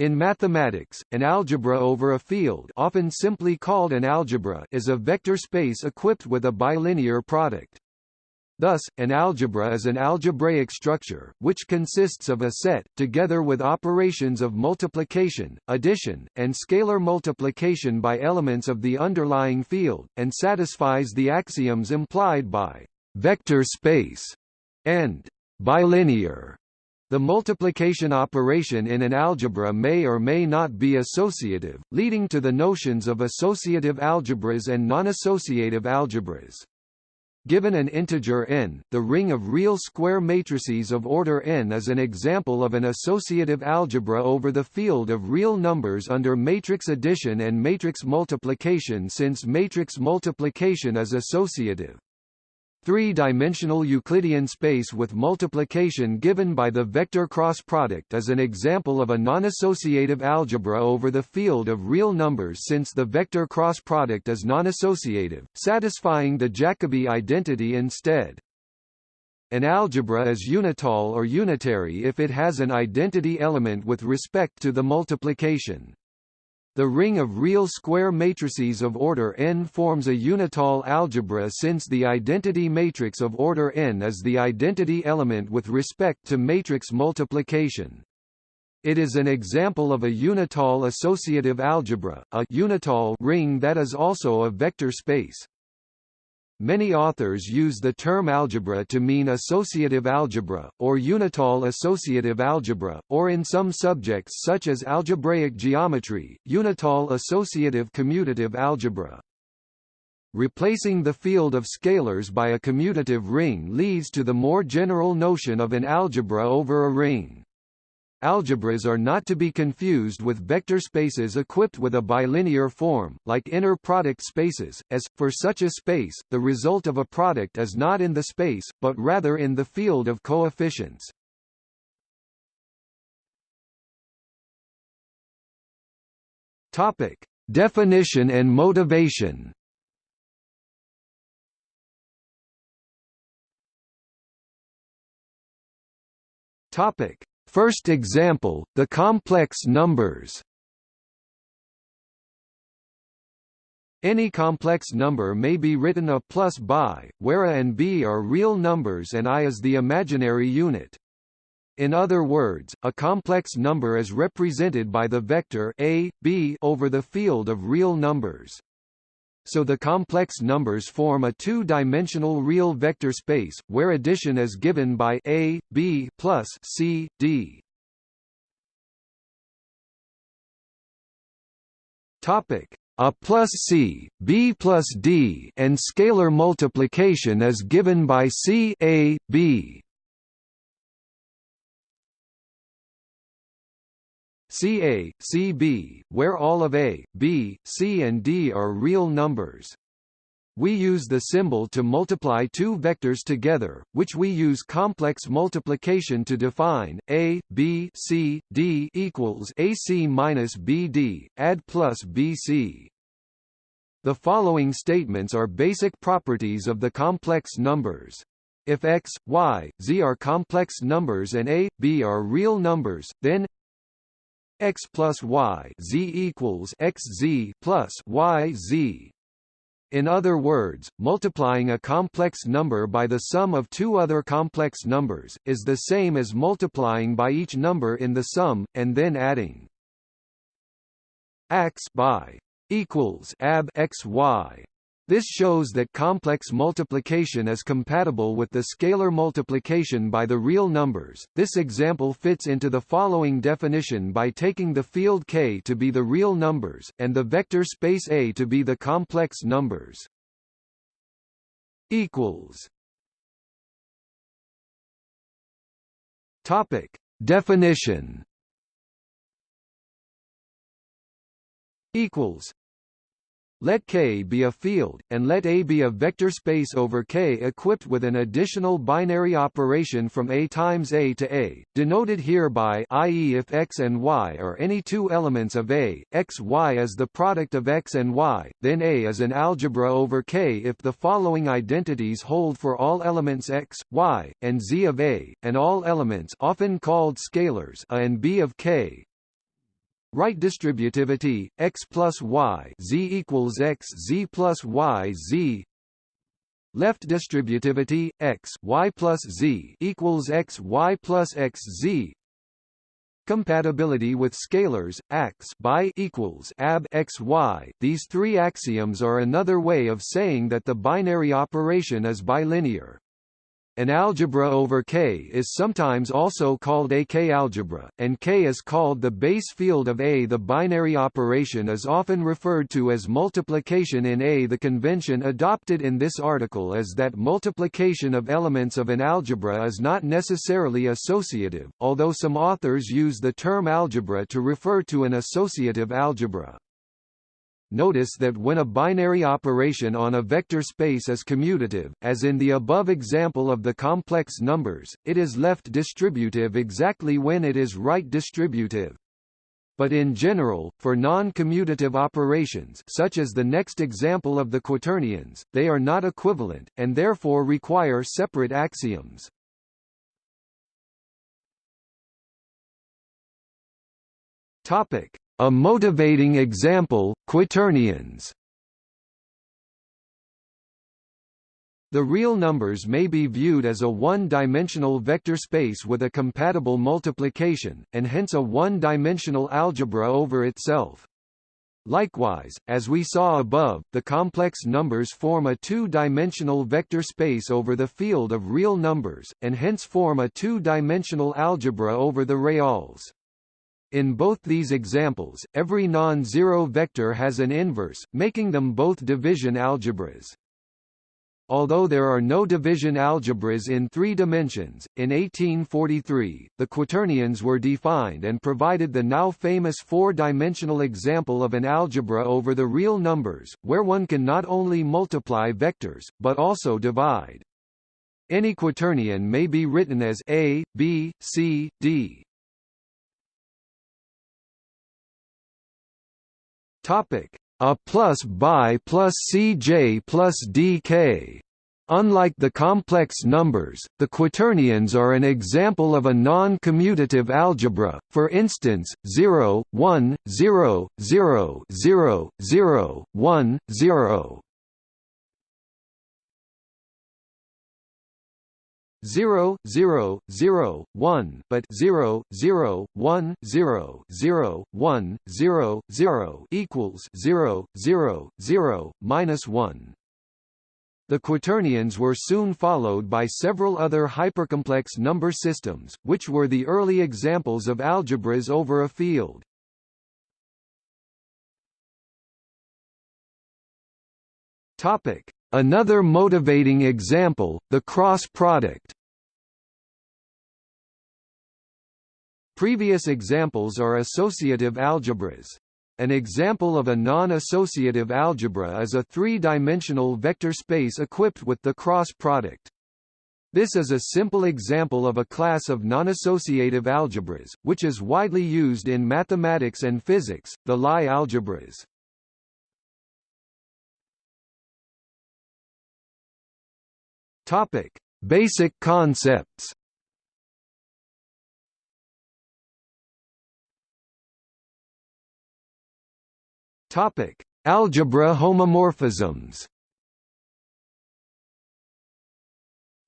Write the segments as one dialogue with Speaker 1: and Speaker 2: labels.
Speaker 1: In mathematics, an algebra over a field often simply called an algebra is a vector space equipped with a bilinear product. Thus, an algebra is an algebraic structure, which consists of a set, together with operations of multiplication, addition, and scalar multiplication by elements of the underlying field, and satisfies the axioms implied by vector space and bilinear the multiplication operation in an algebra may or may not be associative, leading to the notions of associative algebras and non-associative algebras. Given an integer n, the ring of real square matrices of order n is an example of an associative algebra over the field of real numbers under matrix addition and matrix multiplication since matrix multiplication is associative. Three-dimensional Euclidean space with multiplication given by the vector cross product is an example of a non-associative algebra over the field of real numbers since the vector cross product is non-associative, satisfying the Jacobi identity instead. An algebra is unital or unitary if it has an identity element with respect to the multiplication. The ring of real square matrices of order n forms a unital algebra since the identity matrix of order n is the identity element with respect to matrix multiplication. It is an example of a unital associative algebra, a unital ring that is also a vector space. Many authors use the term algebra to mean associative algebra, or unital associative algebra, or in some subjects such as algebraic geometry, unital associative commutative algebra. Replacing the field of scalars by a commutative ring leads to the more general notion of an algebra over a ring. Algebras are not to be confused with vector spaces equipped with a bilinear form, like inner product spaces, as, for such a space, the result of a product is not in the space, but rather in the field of coefficients. Topic. Definition and motivation Topic. First example, the complex numbers Any complex number may be written a plus by, where a and b are real numbers and i is the imaginary unit. In other words, a complex number is represented by the vector a, b over the field of real numbers so the complex numbers form a two-dimensional real vector space, where addition is given by a, b plus c, d. Topic a plus c, b plus d, and scalar multiplication is given by c, a, b. CA, CB, where all of A, B, C and D are real numbers. We use the symbol to multiply two vectors together, which we use complex multiplication to define. A, B, C, D equals AC minus BD, add plus BC. The following statements are basic properties of the complex numbers. If x, y, z are complex numbers and a, b are real numbers, then x plus y z equals x z plus y z. In other words, multiplying a complex number by the sum of two other complex numbers, is the same as multiplying by each number in the sum, and then adding x by equals ab x y this shows that complex multiplication is compatible with the scalar multiplication by the real numbers. This example fits into the following definition by taking the field K to be the real numbers, and the vector space A to be the complex numbers. Equals. Topic. Definition Equals let K be a field, and let A be a vector space over K equipped with an additional binary operation from A times A to A, denoted here by i.e. if X and Y are any two elements of A, X Y is the product of X and Y, then A is an algebra over K if the following identities hold for all elements X, Y, and Z of A, and all elements often called scalars A and B of K, Right distributivity x plus y z equals x z plus y z Left distributivity x y plus z equals x y plus x z Compatibility with scalars, ax by equals ab x y. These three axioms are another way of saying that the binary operation is bilinear. An algebra over K is sometimes also called a K-algebra, and K is called the base field of A. The binary operation is often referred to as multiplication in A. The convention adopted in this article is that multiplication of elements of an algebra is not necessarily associative, although some authors use the term algebra to refer to an associative algebra. Notice that when a binary operation on a vector space is commutative, as in the above example of the complex numbers, it is left distributive exactly when it is right distributive. But in general, for non-commutative operations such as the next example of the quaternions, they are not equivalent, and therefore require separate axioms. A motivating example, quaternions. The real numbers may be viewed as a one-dimensional vector space with a compatible multiplication, and hence a one-dimensional algebra over itself. Likewise, as we saw above, the complex numbers form a two-dimensional vector space over the field of real numbers, and hence form a two-dimensional algebra over the reals. In both these examples, every non-zero vector has an inverse, making them both division algebras. Although there are no division algebras in three dimensions, in 1843, the quaternions were defined and provided the now famous four-dimensional example of an algebra over the real numbers, where one can not only multiply vectors, but also divide. Any quaternion may be written as A, B, C, D. Topic: A plus bi plus Cj plus dk. Unlike the complex numbers, the quaternions are an example of a non-commutative algebra, for instance, 0, 1, 0, 0, 0, 0, 1, 0. 0 0 0 1 but 0 0 1 0 0 1 0 0 equals 0 0 0 minus 1 the quaternions were soon followed by several other hypercomplex number systems, which were the early examples of algebras over a field. Topic: Another motivating example, the cross product. Previous examples are associative algebras. An example of a non-associative algebra is a three-dimensional vector space equipped with the cross product. This is a simple example of a class of non-associative algebras, which is widely used in mathematics and physics, the Lie algebras. Topic: Basic concepts. Topic: Algebra homomorphisms.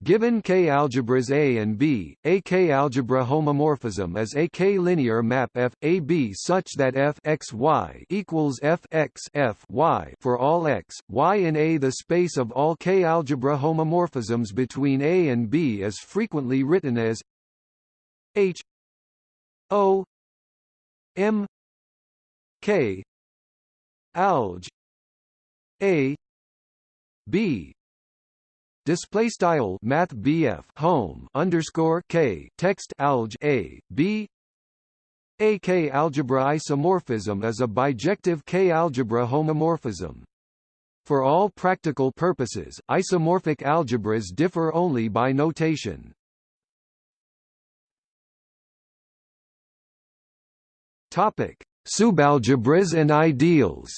Speaker 1: Given K-algebras A and B, a K-algebra homomorphism is a K-linear map F, A B such that F x y equals F x F y for all x, y in A. The space of all K-algebra homomorphisms between A and B is frequently written as H O M K alg A B Display style Math BF home underscore K text alg A B a K-algebra isomorphism is a bijective K-algebra homomorphism. For all practical purposes, isomorphic algebras differ only by notation. Topic: Subalgebras and ideals.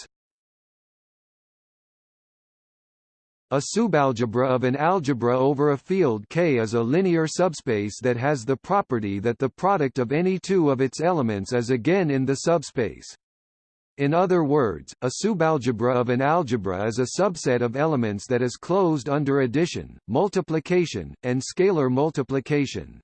Speaker 1: A subalgebra of an algebra over a field K is a linear subspace that has the property that the product of any two of its elements is again in the subspace. In other words, a subalgebra of an algebra is a subset of elements that is closed under addition, multiplication, and scalar multiplication.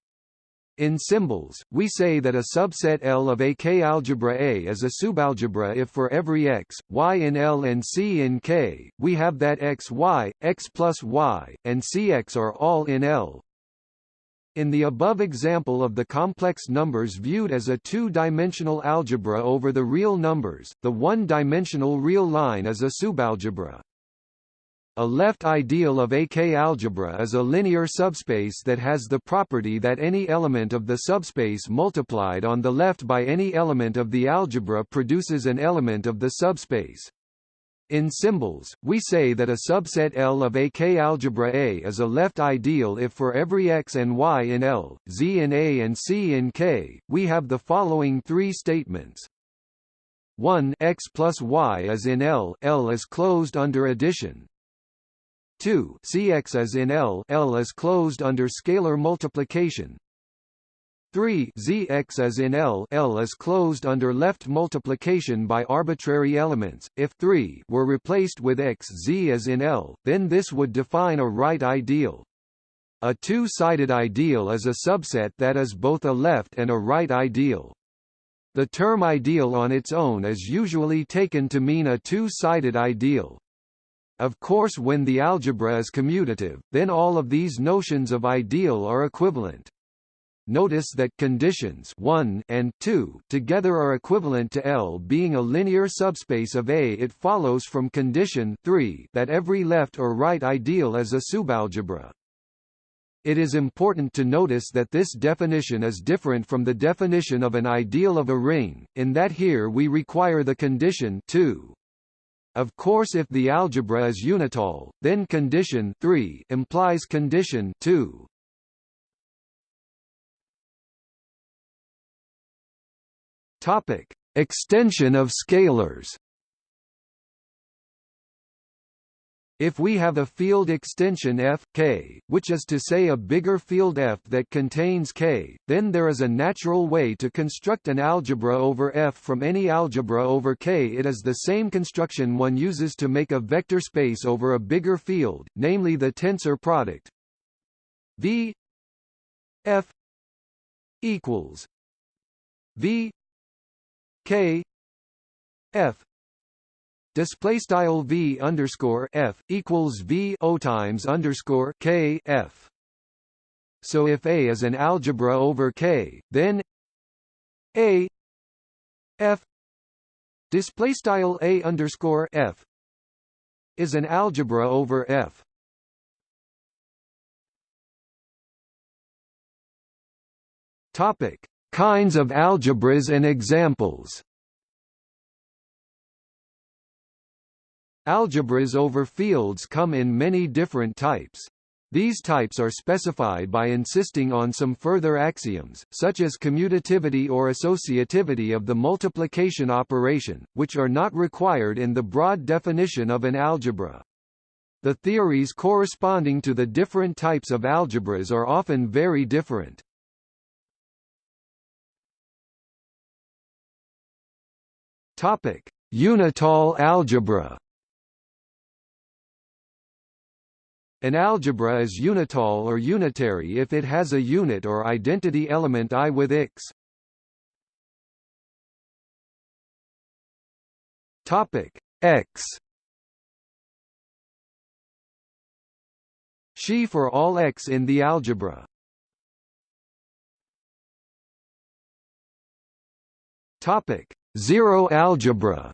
Speaker 1: In symbols, we say that a subset L of a K algebra A is a subalgebra if for every x, y in L and c in K, we have that x y, x plus y, and cx are all in L, in the above example of the complex numbers viewed as a two-dimensional algebra over the real numbers, the one-dimensional real line is a subalgebra. A left ideal of a K-algebra is a linear subspace that has the property that any element of the subspace multiplied on the left by any element of the algebra produces an element of the subspace. In symbols, we say that a subset L of a K-algebra A is a left ideal if for every x and y in L, z in A and c in K, we have the following three statements. 1 x plus y is in L, L is closed under addition. 2 cx as in L, L is closed under scalar multiplication. 3 Zx as in L L is closed under left multiplication by arbitrary elements. If 3 were replaced with x Z as in L, then this would define a right ideal. A two-sided ideal is a subset that is both a left and a right ideal. The term ideal on its own is usually taken to mean a two-sided ideal. Of course when the algebra is commutative, then all of these notions of ideal are equivalent. Notice that conditions 1 and 2 together are equivalent to L being a linear subspace of A. It follows from condition 3 that every left or right ideal is a subalgebra. It is important to notice that this definition is different from the definition of an ideal of a ring, in that here we require the condition 2. Of course if the algebra is unital, then condition 3 implies condition 2. Topic: Extension of scalars. If we have a field extension f k, which is to say a bigger field f that contains k, then there is a natural way to construct an algebra over f from any algebra over k. It is the same construction one uses to make a vector space over a bigger field, namely the tensor product v f equals v K F display style V underscore F equals V O times underscore K F. So if A is an algebra over K, then A F display style A underscore F is an algebra over F. Topic Kinds of algebras and examples Algebras over fields come in many different types. These types are specified by insisting on some further axioms, such as commutativity or associativity of the multiplication operation, which are not required in the broad definition of an algebra. The theories corresponding to the different types of algebras are often very different. Topic: Unital algebra. An algebra is unital or unitary if it has a unit or identity element I with x. Topic x. She for all x in the algebra. Topic Zero algebra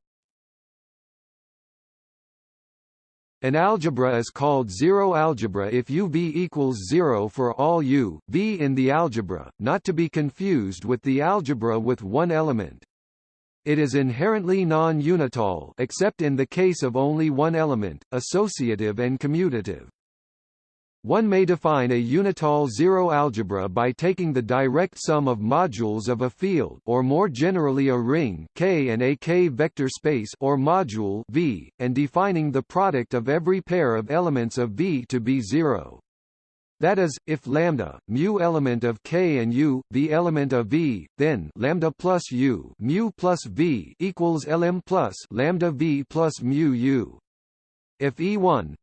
Speaker 1: An algebra is called zero algebra if u v equals 0 for all u, v in the algebra, not to be confused with the algebra with one element. It is inherently non-unital except in the case of only one element, associative and commutative. One may define a unital zero algebra by taking the direct sum of modules of a field or more generally a ring K and a K-vector space or module V, and defining the product of every pair of elements of V to be zero. That is, if lambda, mu element of K and U, the element of V, then lambda plus U, mu plus V equals Lm plus lambda V plus mu U. If E1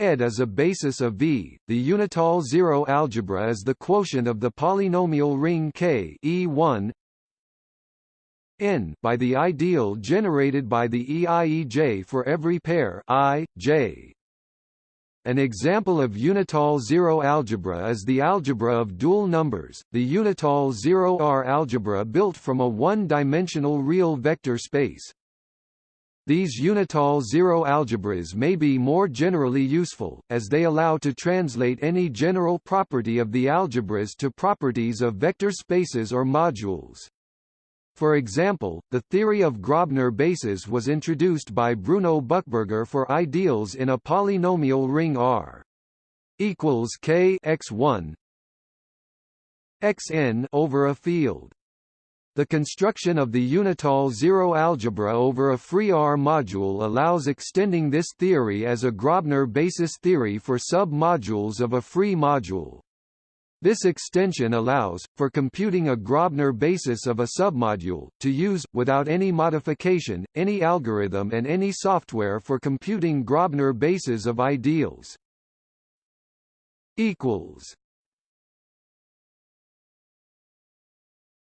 Speaker 1: ed is a basis of V, the unital zero algebra is the quotient of the polynomial ring K E1 n by the ideal generated by the EIEJ for every pair I, J. An example of unital zero algebra is the algebra of dual numbers, the unital zero-R algebra built from a one-dimensional real vector space. These unital zero algebras may be more generally useful, as they allow to translate any general property of the algebras to properties of vector spaces or modules. For example, the theory of Grobner bases was introduced by Bruno Buchberger for ideals in a polynomial ring R equals k x1 xn over a field. The construction of the unital zero algebra over a free R module allows extending this theory as a Grobner basis theory for sub-modules of a free module. This extension allows, for computing a Grobner basis of a submodule, to use, without any modification, any algorithm and any software for computing Grobner bases of ideals.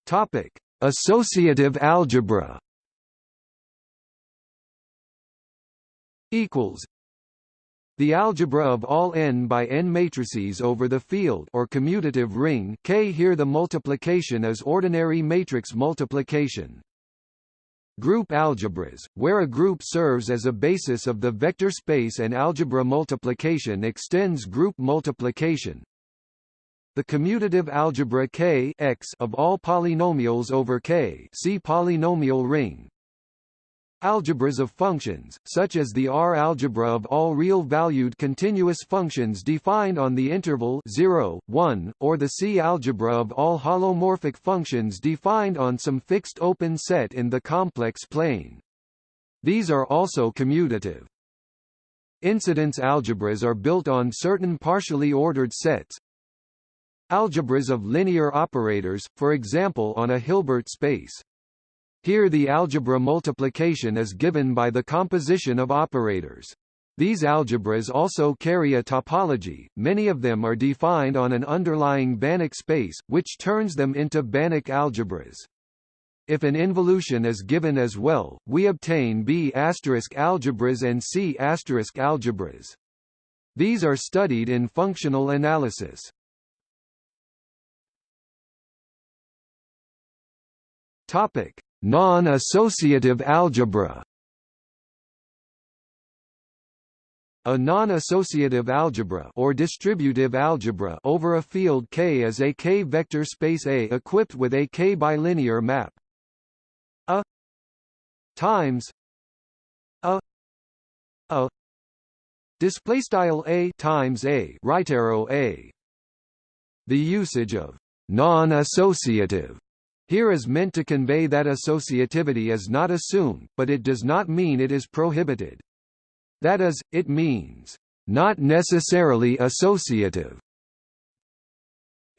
Speaker 1: Topic: Associative algebra. Equals the algebra of all n by n matrices over the field or commutative ring K here the multiplication is ordinary matrix multiplication. Group algebras, where a group serves as a basis of the vector space and algebra multiplication extends group multiplication. The commutative algebra K x of all polynomials over K see polynomial ring Algebras of functions, such as the R algebra of all real-valued continuous functions defined on the interval 0, 1, or the C algebra of all holomorphic functions defined on some fixed open set in the complex plane. These are also commutative. Incidence algebras are built on certain partially ordered sets. Algebras of linear operators, for example on a Hilbert space. Here the algebra multiplication is given by the composition of operators. These algebras also carry a topology, many of them are defined on an underlying Banach space, which turns them into Banach algebras. If an involution is given as well, we obtain B** algebras and C** algebras. These are studied in functional analysis. Topic: Non-associative algebra A non-associative algebra or distributive algebra over a field K is a K-vector space A equipped with a K-bilinear map. A times A A display style A times A right arrow A. The usage of non-associative here is meant to convey that associativity is not assumed, but it does not mean it is prohibited. That is, it means, not necessarily associative.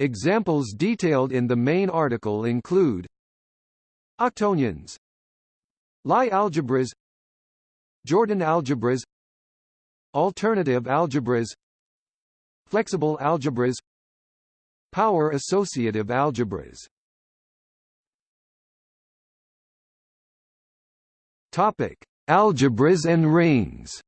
Speaker 1: Examples detailed in the main article include Octonions Lie algebras. Jordan algebras. Alternative algebras. Flexible algebras. Power associative algebras Topic: Algebras and rings.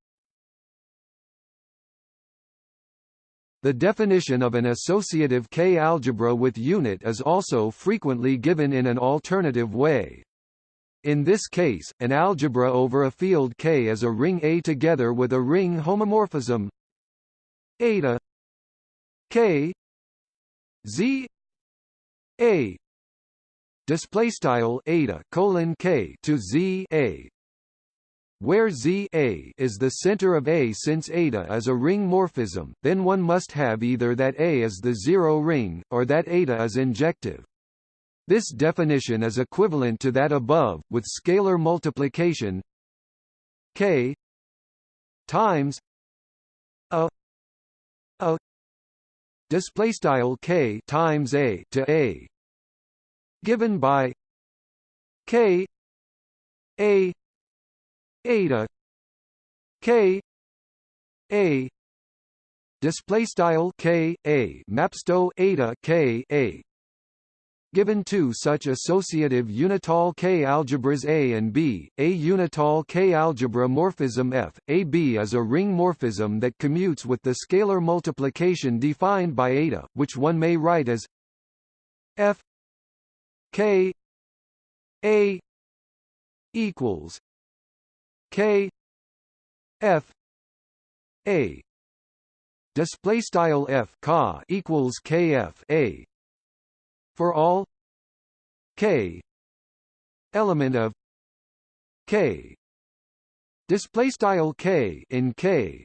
Speaker 1: The definition of an associative K-algebra with unit is also frequently given in an alternative way. In this case, an algebra over a field K is a ring A together with a ring homomorphism eta K Z A display style eta colon K to Z A Where Z A is the center of A since eta is a ring morphism, then one must have either that A is the zero ring, or that eta is injective. This definition is equivalent to that above, with scalar multiplication k times a a display style k times a to a given by k a eta k a display style k a mapsto eta k a. Given two such associative unital K-algebras A and B, a unital K-algebra morphism F, AB is a ring morphism that commutes with the scalar multiplication defined by eta, which one may write as F K A equals K F A. Display style F ka equals KF A. For all k. Element of k. Display style k in k.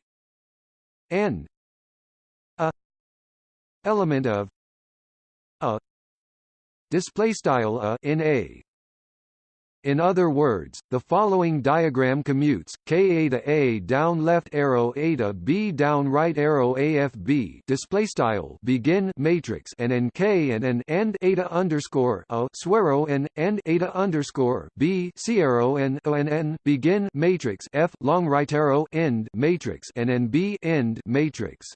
Speaker 1: N a. Element of a. Display style a in a in other words, the following diagram commutes, K eta A down left arrow eta B down right arrow AFB display style begin matrix and n K and n end eta underscore A swero and end eta underscore B C arrow and O and N begin matrix F long right arrow end matrix and n B end matrix.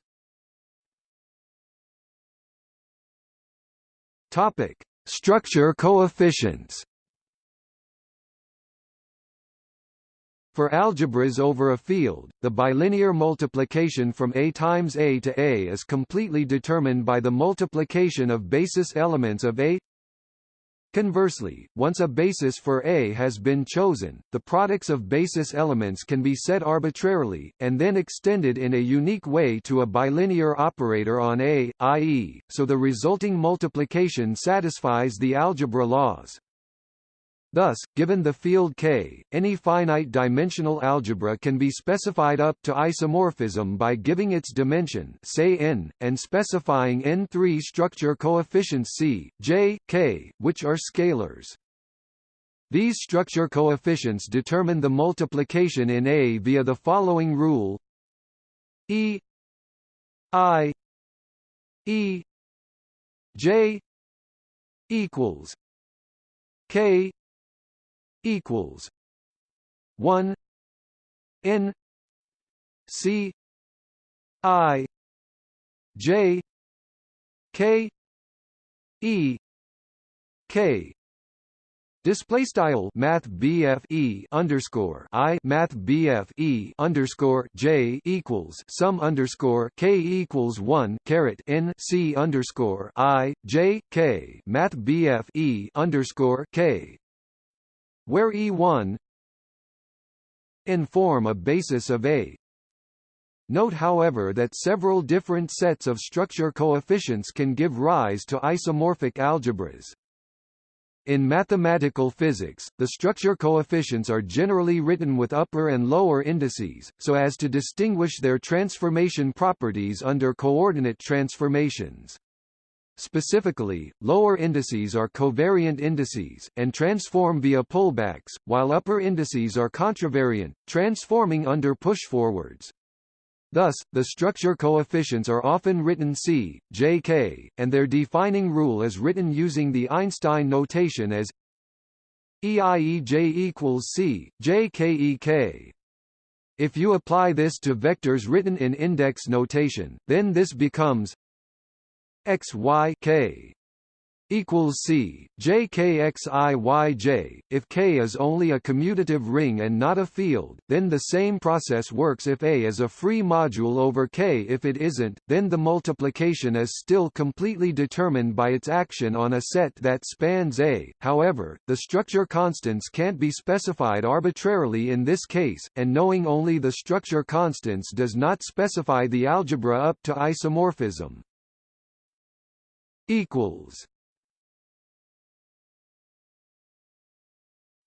Speaker 1: Topic: Structure coefficients. For algebras over a field, the bilinear multiplication from A times A to A is completely determined by the multiplication of basis elements of A. Conversely, once a basis for A has been chosen, the products of basis elements can be set arbitrarily, and then extended in a unique way to a bilinear operator on A, i.e., so the resulting multiplication satisfies the algebra laws. Thus, given the field K, any finite-dimensional algebra can be specified up to isomorphism by giving its dimension say n, and specifying n3 structure coefficients C, J, K, which are scalars. These structure coefficients determine the multiplication in A via the following rule E I E J equals K equals one N C I J K E K. Display style Math BFE underscore I Math BFE underscore J equals sum underscore K equals one caret N C underscore I J K Math BFE underscore K where E1 inform a basis of A. Note however that several different sets of structure coefficients can give rise to isomorphic algebras. In mathematical physics, the structure coefficients are generally written with upper and lower indices, so as to distinguish their transformation properties under coordinate transformations. Specifically, lower indices are covariant indices, and transform via pullbacks, while upper indices are contravariant, transforming under pushforwards. Thus, the structure coefficients are often written C, J, K, and their defining rule is written using the Einstein notation as EIEJ equals C, J K E K. If you apply this to vectors written in index notation, then this becomes x y k equals c j k x i y j. If K is only a commutative ring and not a field, then the same process works if A is a free module over K. If it isn't, then the multiplication is still completely determined by its action on a set that spans A. However, the structure constants can't be specified arbitrarily in this case, and knowing only the structure constants does not specify the algebra up to isomorphism equals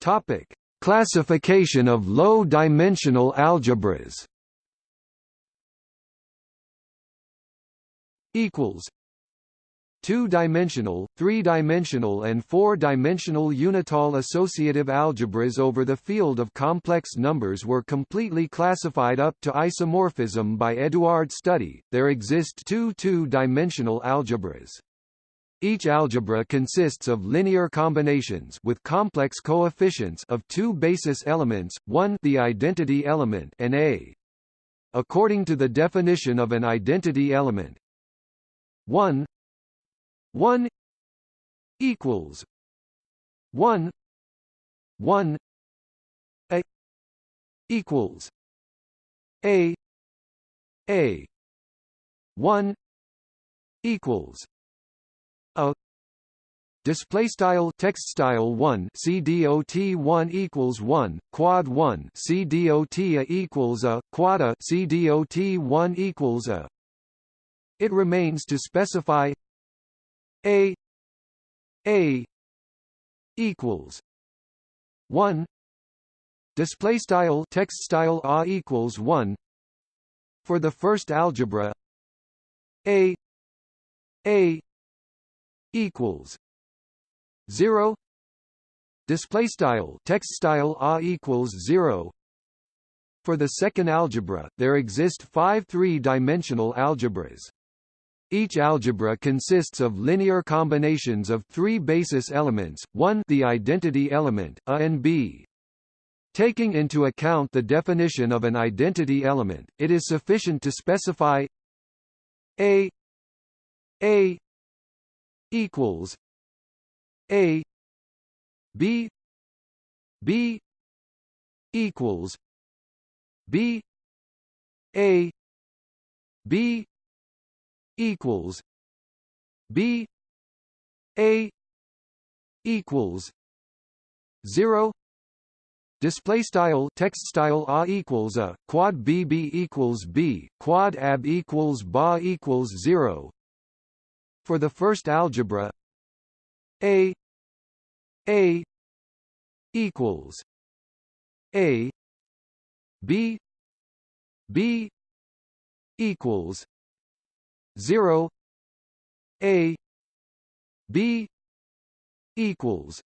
Speaker 1: Topic Classification of low-dimensional algebras equals two-dimensional, three-dimensional and four-dimensional Unital associative algebras over the field of complex numbers were completely classified up to isomorphism by Eduard Study. There exist two two-dimensional algebras. Each algebra consists of linear combinations with complex coefficients of two basis elements, one the identity element and a. According to the definition of an identity element, 1 1 equals 1 1 a equals a a 1 equals Display style text style one CDOT one equals one quad one CDOT a equals a quad a CDOT one equals a. It remains to specify a a equals one display style text style a equals one for the first algebra a a equals 0 display style text style a equals 0 for the second algebra there exist five three-dimensional algebras. Each algebra consists of linear combinations of three basis elements, one the identity element, a and b. Taking into account the definition of an identity element, it is sufficient to specify a a equals A B B equals B A B equals B A equals zero. Display style text style a equals a quad b b equals b quad ab equals ba equals zero. For the first algebra a a equals a b b equals 0 a b equals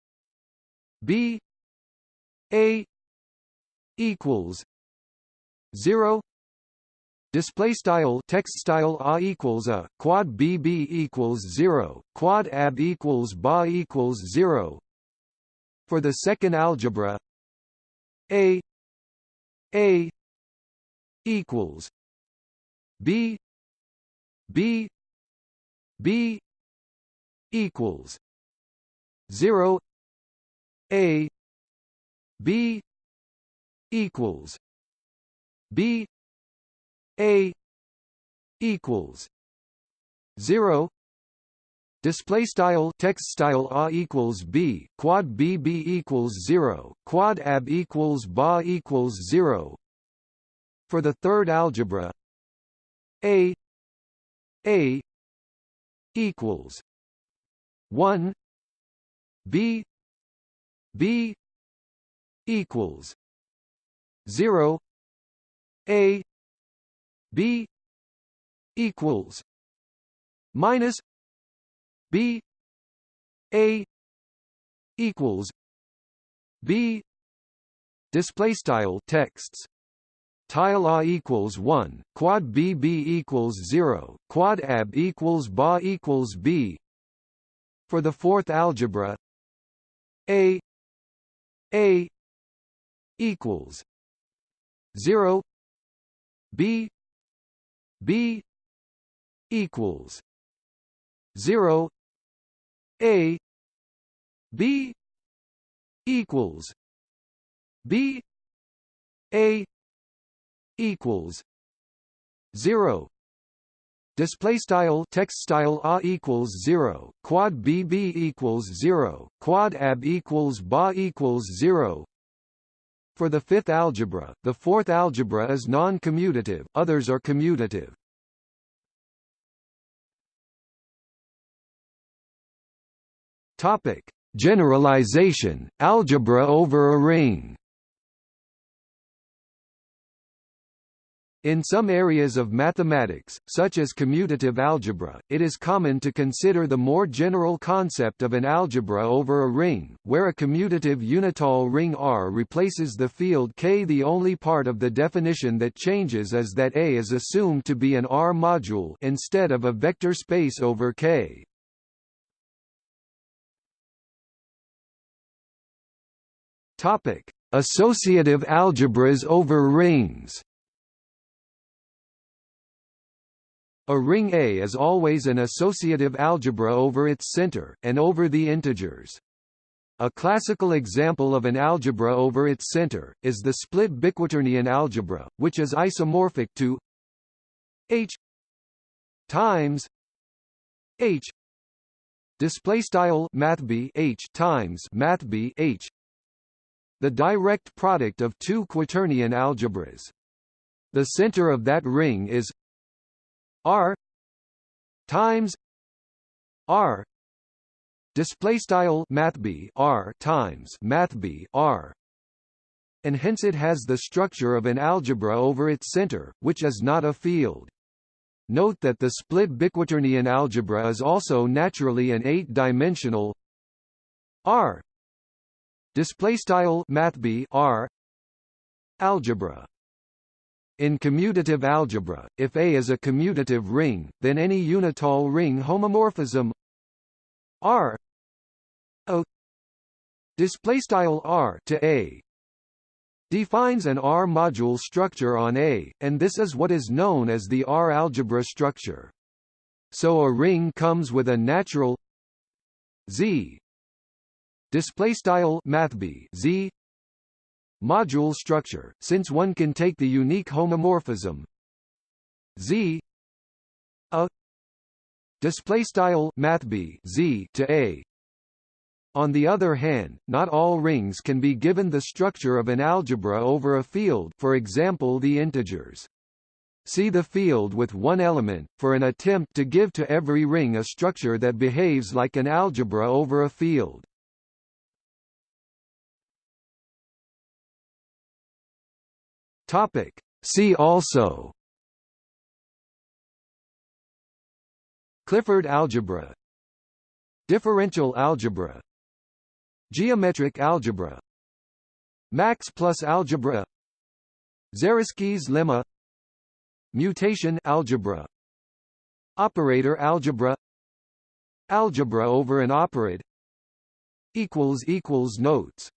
Speaker 1: b a equals 0 Display style text style a equals a quad b b equals zero quad ab equals ba equals zero. For the second algebra, a a equals b b b equals zero a b equals b a equals zero Display style text style a equals b quad b b equals zero quad ab equals ba equals zero. For the third algebra, a a equals one b b equals zero a B equals minus B A equals B display style texts. Tile a equals 1 quad b b equals 0 quad ab equals ba equals b. For the fourth algebra a a equals 0 b B equals zero. A B equals B A equals zero. Display style text style a equals zero. Quad b b equals zero. Quad ab equals ba equals zero for the fifth algebra, the fourth algebra is non-commutative, others are commutative. Topic: Generalization, algebra over a ring. In some areas of mathematics, such as commutative algebra, it is common to consider the more general concept of an algebra over a ring, where a commutative unital ring R replaces the field K. The only part of the definition that changes is that A is assumed to be an R module instead of a vector space over K. Topic: Associative algebras over rings. A ring A is always an associative algebra over its center, and over the integers. A classical example of an algebra over its center, is the split biquaternion algebra, which is isomorphic to H times H display style mathb H times mathb H the direct product of two quaternion algebras. The center of that ring is R times R display style R times mathb R and hence it has the structure of an algebra over its center, which is not a field. Note that the split biquaternion algebra is also naturally an eight-dimensional R display style mathb R algebra. In commutative algebra, if A is a commutative ring, then any unital ring homomorphism R O display style R to A defines an R module structure on A, and this is what is known as the R algebra structure. So a ring comes with a natural Z display style mathb Z module structure, since one can take the unique homomorphism Z a display style mathb Z to A. On the other hand, not all rings can be given the structure of an algebra over a field for example the integers. See the field with one element, for an attempt to give to every ring a structure that behaves like an algebra over a field. Topic. See also. Clifford algebra. Differential algebra. Geometric algebra. Max plus algebra. Zariski's lemma. Mutation algebra. Operator algebra. Algebra over an operad Notes